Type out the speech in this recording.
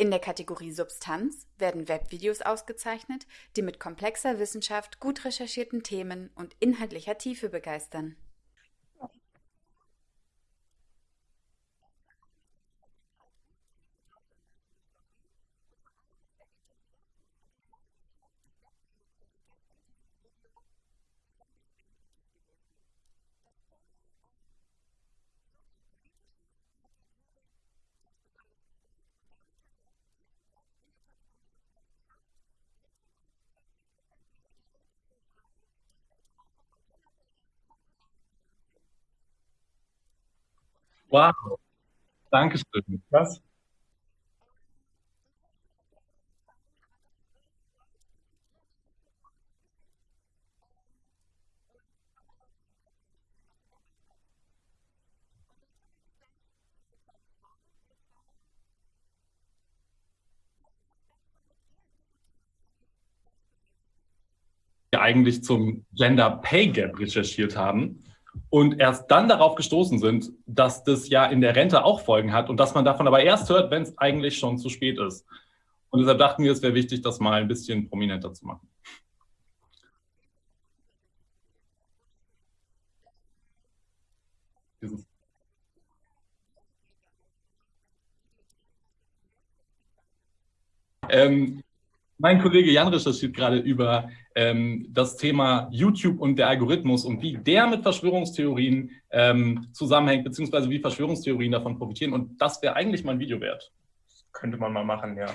In der Kategorie Substanz werden Webvideos ausgezeichnet, die mit komplexer Wissenschaft, gut recherchierten Themen und inhaltlicher Tiefe begeistern. Wow, Dankeschön. Was? eigentlich zum Gender Pay Gap recherchiert haben und erst dann darauf gestoßen sind, dass das ja in der Rente auch Folgen hat und dass man davon aber erst hört, wenn es eigentlich schon zu spät ist. Und deshalb dachten wir, es wäre wichtig, das mal ein bisschen prominenter zu machen. Ähm, mein Kollege Jan recherchiert gerade über ähm, das Thema YouTube und der Algorithmus und wie der mit Verschwörungstheorien ähm, zusammenhängt, beziehungsweise wie Verschwörungstheorien davon profitieren. Und das wäre eigentlich mal ein Video wert. könnte man mal machen, ja.